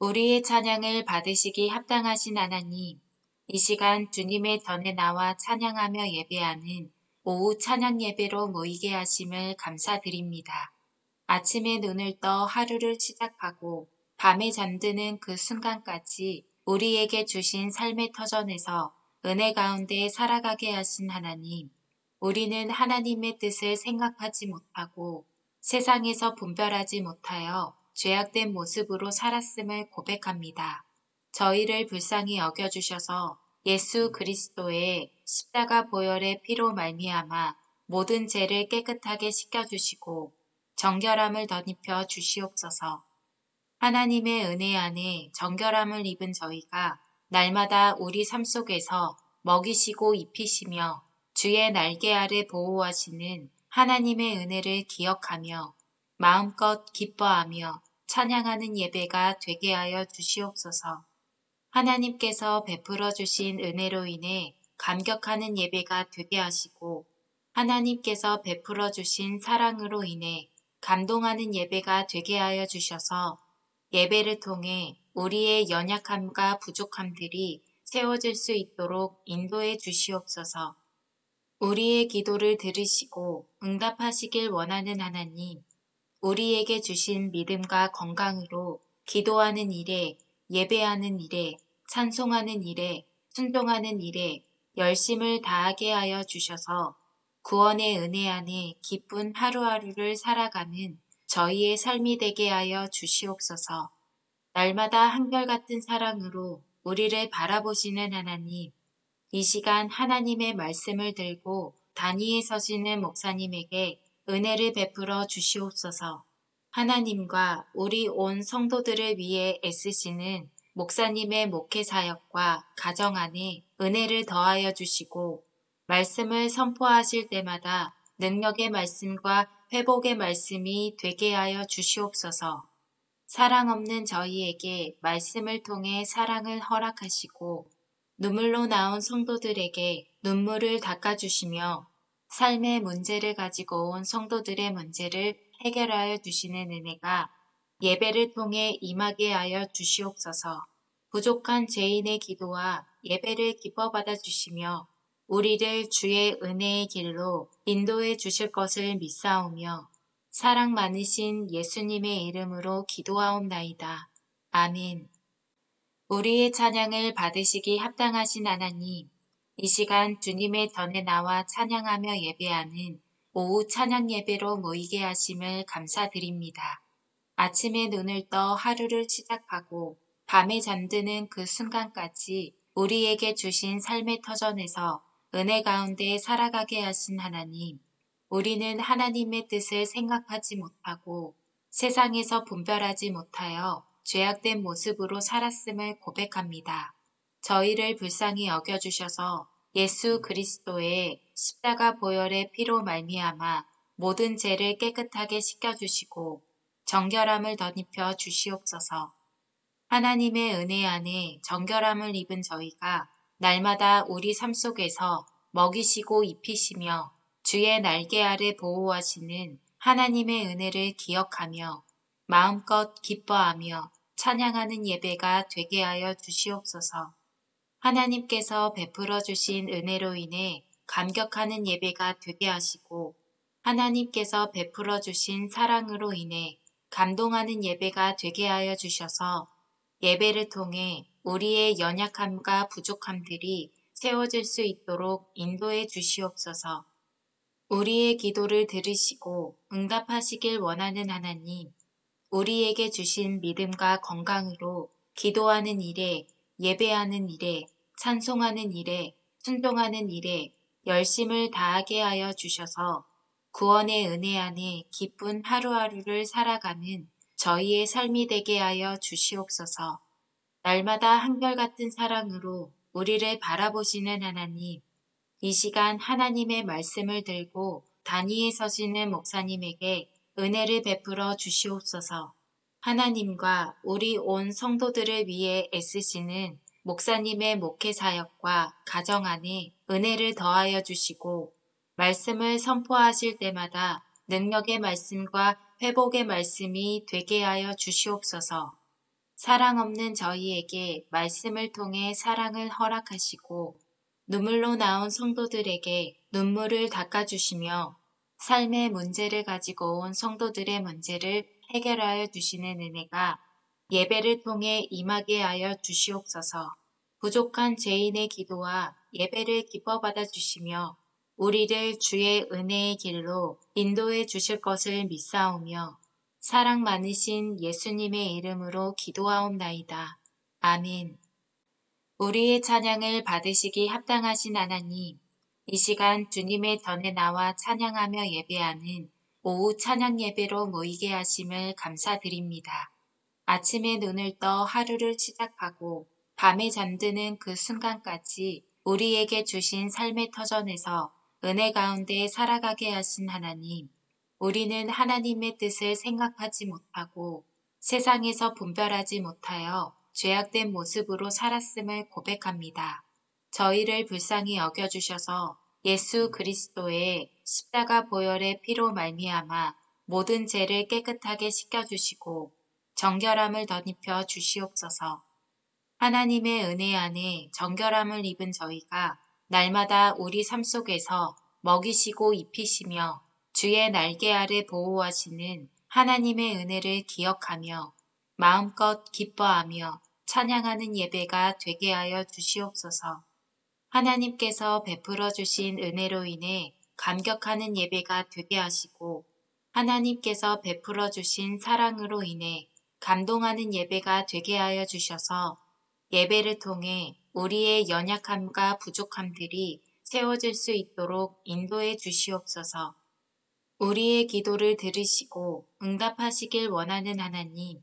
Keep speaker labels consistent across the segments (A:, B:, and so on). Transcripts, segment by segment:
A: 우리의 찬양을 받으시기 합당하신 하나님, 이 시간 주님의 전에 나와 찬양하며 예배하는 오후 찬양 예배로 모이게 하심을 감사드립니다. 아침에 눈을 떠 하루를 시작하고 밤에 잠드는 그 순간까지 우리에게 주신 삶의 터전에서 은혜 가운데 살아가게 하신 하나님, 우리는 하나님의 뜻을 생각하지 못하고 세상에서 분별하지 못하여 죄악된 모습으로 살았음을 고백합니다. 저희를 불쌍히 여겨주셔서 예수 그리스도의 십자가 보혈의 피로 말미암아 모든 죄를 깨끗하게 씻겨주시고 정결함을 덧입혀 주시옵소서. 하나님의 은혜 안에 정결함을 입은 저희가 날마다 우리 삶 속에서 먹이시고 입히시며 주의 날개 아래 보호하시는 하나님의 은혜를 기억하며 마음껏 기뻐하며 찬양하는 예배가 되게 하여 주시옵소서. 하나님께서 베풀어 주신 은혜로 인해 감격하는 예배가 되게 하시고 하나님께서 베풀어 주신 사랑으로 인해 감동하는 예배가 되게 하여 주셔서 예배를 통해 우리의 연약함과 부족함들이 세워질 수 있도록 인도해 주시옵소서. 우리의 기도를 들으시고 응답하시길 원하는 하나님, 우리에게 주신 믿음과 건강으로 기도하는 일에, 예배하는 일에, 찬송하는 일에, 순종하는 일에 열심을 다하게 하여 주셔서 구원의 은혜 안에 기쁜 하루하루를 살아가는 저희의 삶이 되게 하여 주시옵소서. 날마다 한결같은 사랑으로 우리를 바라보시는 하나님, 이 시간 하나님의 말씀을 들고 단위에 서시는 목사님에게 은혜를 베풀어 주시옵소서. 하나님과 우리 온 성도들을 위해 애쓰시는 목사님의 목회 사역과 가정 안에 은혜를 더하여 주시고 말씀을 선포하실 때마다 능력의 말씀과 회복의 말씀이 되게 하여 주시옵소서. 사랑 없는 저희에게 말씀을 통해 사랑을 허락하시고 눈물로 나온 성도들에게 눈물을 닦아주시며 삶의 문제를 가지고 온 성도들의 문제를 해결하여 주시는 은혜가 예배를 통해 임하게 하여 주시옵소서. 부족한 죄인의 기도와 예배를 기뻐 받아 주시며 우리를 주의 은혜의 길로 인도해 주실 것을 믿사오며 사랑 많으신 예수님의 이름으로 기도하옵나이다. 아멘. 우리의 찬양을 받으시기 합당하신 하나님, 이 시간 주님의 전에 나와 찬양하며 예배하는 오후 찬양 예배로 모이게 하심을 감사드립니다. 아침에 눈을 떠 하루를 시작하고 밤에 잠드는 그 순간까지 우리에게 주신 삶의 터전에서 은혜 가운데 살아가게 하신 하나님, 우리는 하나님의 뜻을 생각하지 못하고 세상에서 분별하지 못하여 죄악된 모습으로 살았음을 고백합니다. 저희를 불쌍히 여겨주셔서 예수 그리스도의 십자가 보혈의 피로 말미암아 모든 죄를 깨끗하게 씻겨주시고 정결함을 덧입혀 주시옵소서. 하나님의 은혜 안에 정결함을 입은 저희가 날마다 우리 삶 속에서 먹이시고 입히시며 주의 날개 아래 보호하시는 하나님의 은혜를 기억하며 마음껏 기뻐하며 찬양하는 예배가 되게 하여 주시옵소서. 하나님께서 베풀어 주신 은혜로 인해 감격하는 예배가 되게 하시고 하나님께서 베풀어 주신 사랑으로 인해 감동하는 예배가 되게 하여 주셔서 예배를 통해 우리의 연약함과 부족함들이 세워질 수 있도록 인도해 주시옵소서. 우리의 기도를 들으시고 응답하시길 원하는 하나님, 우리에게 주신 믿음과 건강으로 기도하는 일에, 예배하는 일에, 찬송하는 일에, 순종하는 일에 열심을 다하게 하여 주셔서 구원의 은혜 안에 기쁜 하루하루를 살아가는 저희의 삶이 되게 하여 주시옵소서. 날마다 한결같은 사랑으로 우리를 바라보시는 하나님, 이 시간 하나님의 말씀을 들고 단위에 서시는 목사님에게 은혜를 베풀어 주시옵소서. 하나님과 우리 온 성도들을 위해 애쓰시는 목사님의 목회 사역과 가정 안에 은혜를 더하여 주시고 말씀을 선포하실 때마다 능력의 말씀과 회복의 말씀이 되게 하여 주시옵소서. 사랑 없는 저희에게 말씀을 통해 사랑을 허락하시고 눈물로 나온 성도들에게 눈물을 닦아주시며 삶의 문제를 가지고 온 성도들의 문제를 해결하여 주시는 은혜가 예배를 통해 임하게 하여 주시옵소서 부족한 죄인의 기도와 예배를 기뻐 받아 주시며 우리를 주의 은혜의 길로 인도해 주실 것을 믿사오며 사랑 많으신 예수님의 이름으로 기도하옵나이다. 아멘. 우리의 찬양을 받으시기 합당하신 하나님, 이 시간 주님의 전에 나와 찬양하며 예배하는 오후 찬양 예배로 모이게 하심을 감사드립니다. 아침에 눈을 떠 하루를 시작하고 밤에 잠드는 그 순간까지 우리에게 주신 삶의 터전에서 은혜 가운데 살아가게 하신 하나님, 우리는 하나님의 뜻을 생각하지 못하고 세상에서 분별하지 못하여 죄악된 모습으로 살았음을 고백합니다. 저희를 불쌍히 여겨주셔서 예수 그리스도의 십자가 보혈의 피로 말미암아 모든 죄를 깨끗하게 씻겨주시고 정결함을 덧입혀 주시옵소서. 하나님의 은혜 안에 정결함을 입은 저희가 날마다 우리 삶 속에서 먹이시고 입히시며 주의 날개 아래 보호하시는 하나님의 은혜를 기억하며 마음껏 기뻐하며 찬양하는 예배가 되게 하여 주시옵소서. 하나님께서 베풀어 주신 은혜로 인해 감격하는 예배가 되게 하시고 하나님께서 베풀어 주신 사랑으로 인해 감동하는 예배가 되게 하여 주셔서 예배를 통해 우리의 연약함과 부족함들이 세워질 수 있도록 인도해 주시옵소서. 우리의 기도를 들으시고 응답하시길 원하는 하나님,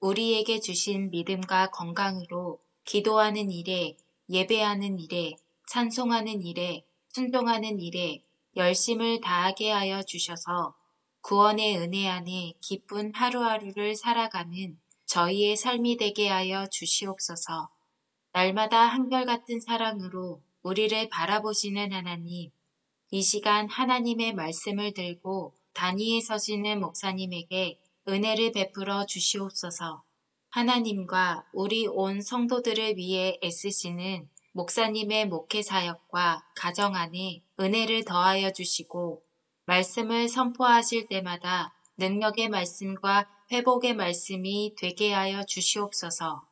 A: 우리에게 주신 믿음과 건강으로 기도하는 일에, 예배하는 일에, 찬송하는 일에, 순종하는 일에 열심을 다하게 하여 주셔서 구원의 은혜 안에 기쁜 하루하루를 살아가는 저희의 삶이 되게 하여 주시옵소서. 날마다 한결같은 사랑으로 우리를 바라보시는 하나님, 이 시간 하나님의 말씀을 들고 단위에 서시는 목사님에게 은혜를 베풀어 주시옵소서. 하나님과 우리 온 성도들을 위해 애쓰시는 목사님의 목회 사역과 가정 안에 은혜를 더하여 주시고 말씀을 선포하실 때마다 능력의 말씀과 회복의 말씀이 되게 하여 주시옵소서.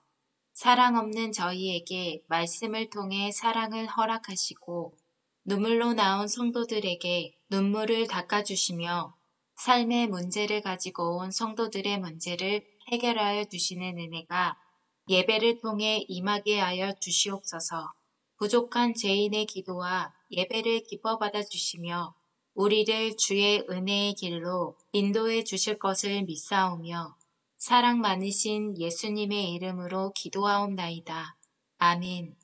A: 사랑 없는 저희에게 말씀을 통해 사랑을 허락하시고 눈물로 나온 성도들에게 눈물을 닦아주시며 삶의 문제를 가지고 온 성도들의 문제를 해결하여 주시는 은혜가 예배를 통해 임하게 하여 주시옵소서 부족한 죄인의 기도와 예배를 기뻐 받아 주시며 우리를 주의 은혜의 길로 인도해 주실 것을 믿사오며 사랑 많으신 예수님의 이름으로 기도하옵나이다. 아멘.